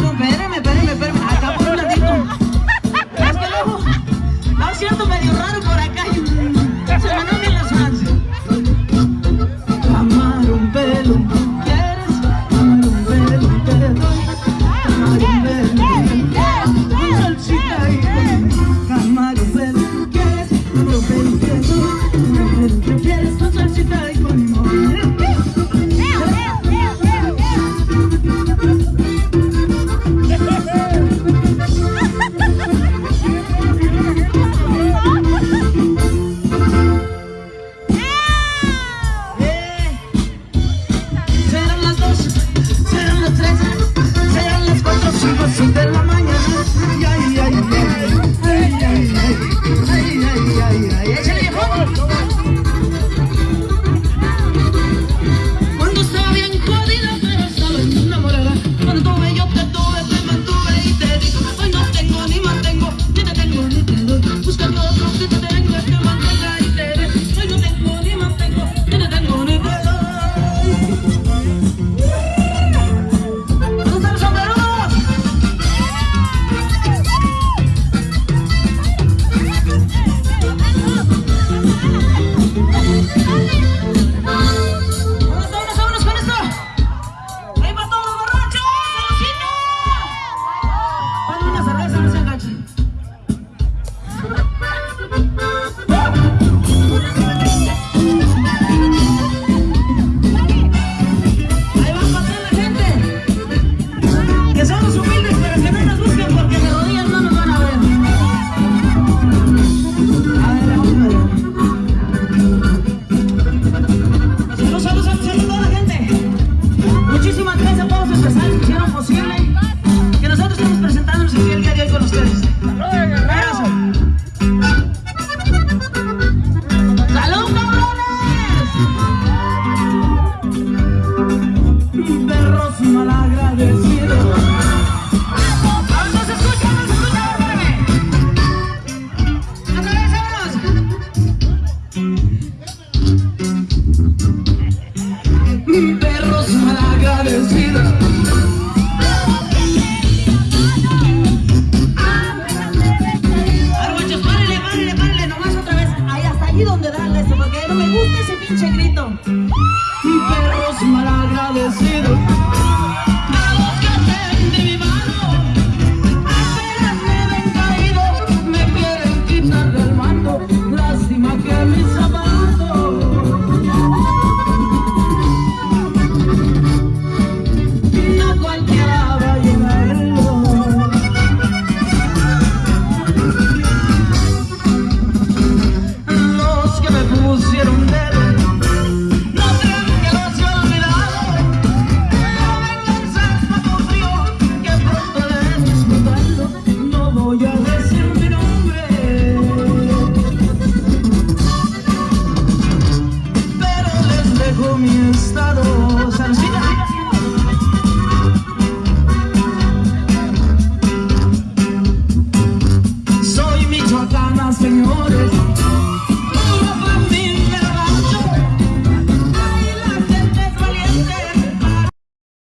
No, espérame, espérame, espérame. Escuche el grito. Perros